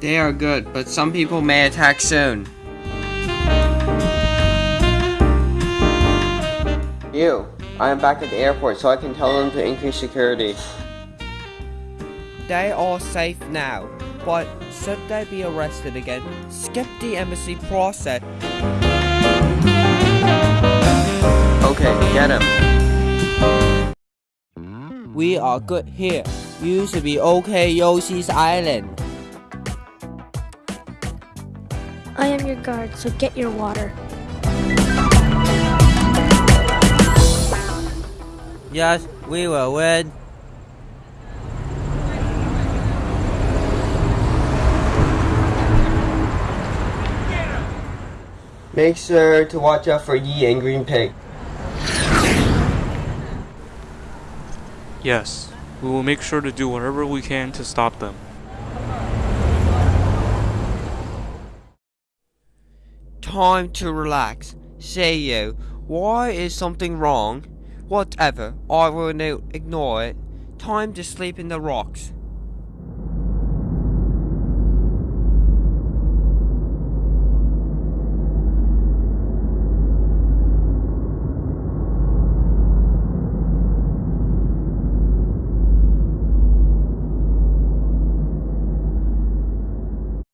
They are good, but some people may attack soon. You, I am back at the airport so I can tell them to increase security. They are safe now, but should they be arrested again, skip the embassy process. Okay, get him. We are good here. You should be okay, Yoshi's Island. I am your guard, so get your water. Yes, we will win. Make sure to watch out for Yi and Green Pig. Yes, we will make sure to do whatever we can to stop them. Time to relax. Say you, why is something wrong? Whatever, I will no- ignore it. Time to sleep in the rocks.